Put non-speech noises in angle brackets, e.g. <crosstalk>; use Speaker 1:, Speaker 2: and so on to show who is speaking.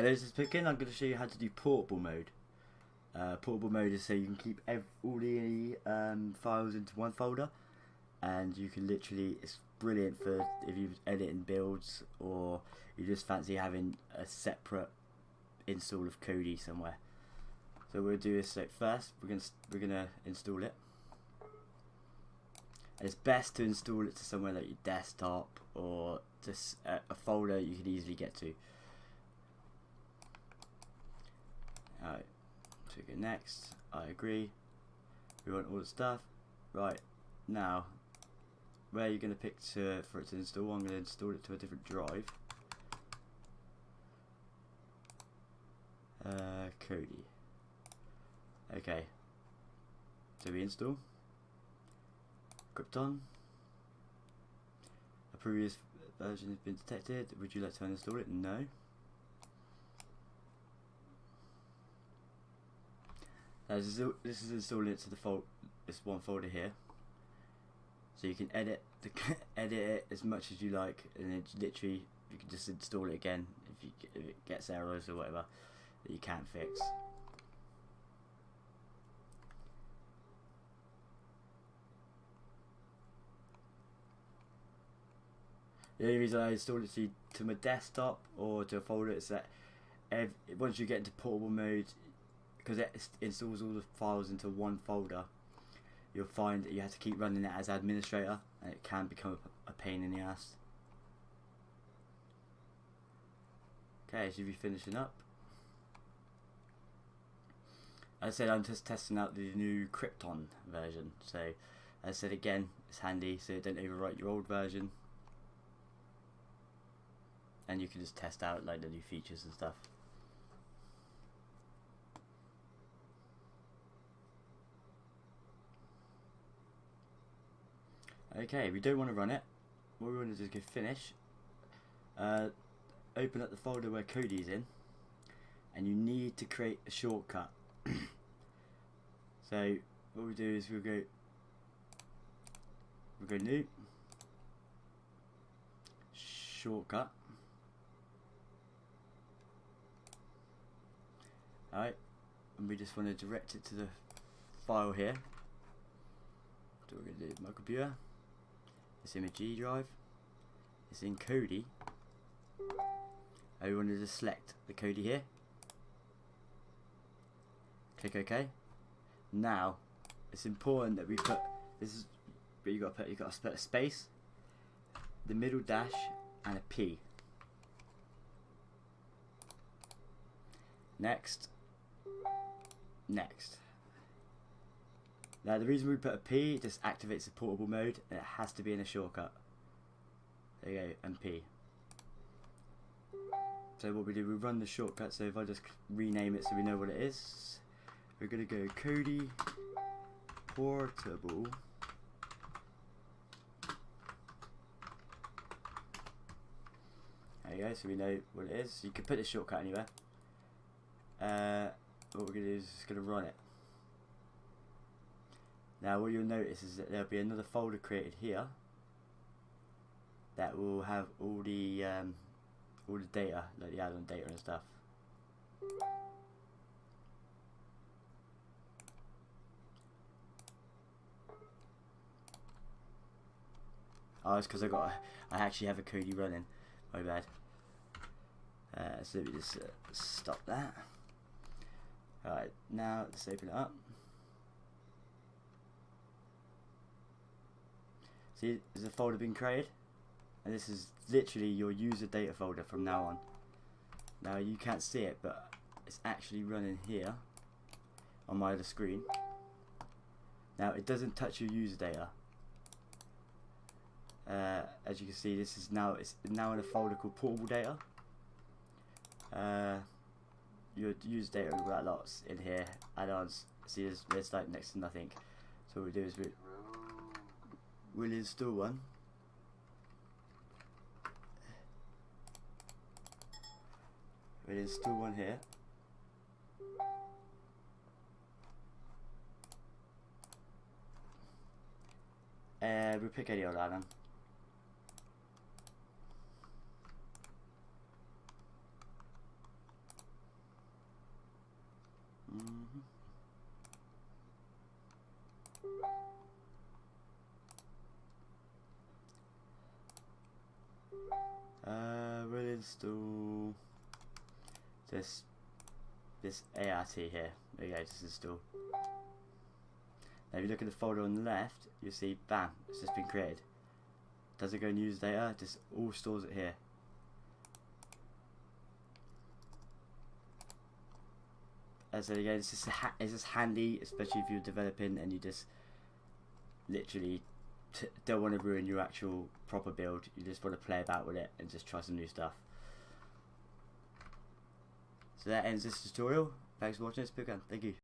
Speaker 1: Hello, this is Pickin. I'm going to show you how to do portable mode. Uh, portable mode is so you can keep all the um, files into one folder, and you can literally, it's brilliant for if you're editing builds or you just fancy having a separate install of Kodi somewhere. So we'll do this first. We're gonna we're gonna install it. And it's best to install it to somewhere like your desktop or just a, a folder you can easily get to. Alright, so we next. I agree. We want all the stuff. Right, now, where are you going to pick to, for it to install? I'm going to install it to a different drive. Uh, Kodi. Okay. So we install. Krypton. A previous version has been detected. Would you like to uninstall it? No. This is this is installing it to the fold this one folder here. So you can edit the <laughs> edit it as much as you like, and then literally you can just install it again if you if it gets errors or whatever that you can't fix. The only reason I installed it to, to my desktop or to a folder is that once you get into portable mode, because it installs all the files into one folder, you'll find that you have to keep running it as administrator and it can become a, pain in the ass. Okay, should be finishing up. As I said, I'm just testing out the new Krypton version. So, as I said again, it's handy so it don't overwrite your old version. And you can just test out like the new features and stuff. Okay, we don't want to run it. What we want to do is go finish. Uh, open up the folder where Kodi's in. And you need to create a shortcut. <coughs> so what we do is we'll go we'll go new shortcut. Alright, and we just want to direct it to the file here. So we're going to do my computer. It's in the G drive. It's in Kodi. I want to just select the Kodi here. Click OK. Now, it's important that we put this is but you got to put you got to put a space, the middle dash, and a P. Next. Next. Now the reason we put a P just activates the portable mode it has to be in a shortcut. There you go, and P. So what we do, we run the shortcut, so if I just rename it so we know what it is, we're going to go Kodi Portable There you go, so we know what it is. You can put the shortcut anywhere. Uh, what we're going to do is just going to run it. Now what you'll notice is that there'll be another folder created here that will have all the um, all the data, like the add-on data and stuff. Oh, it's because I got a, I actually have a Kodi running. My bad. Uh, so let me just uh, stop that. Alright, now let's open it up. See, there's a folder being created. And this is literally your user data folder from now on. Now you can't see it, but it's actually running here on my other screen. Now it doesn't touch your user data. Uh, as you can see, this is now it's now in a folder called portable data. Uh, your user data we've got lots in here. Add-ons. See, there's, there's like next to nothing. So what we do is we we'll install one. We'll install one here. And we'll pick any old add-on. Uh, install this this ART here. There you go, just install. Now if you look at the folder on the left, you'll see, bam, it's just been created. Does it go and use data, just all stores it here. As so again, it's just, it's just handy, especially if you're developing and you just literally don't want to ruin your actual proper build. You just want to play about with it and just try some new stuff. So that ends this tutorial. Thanks for watching this book, Thank you.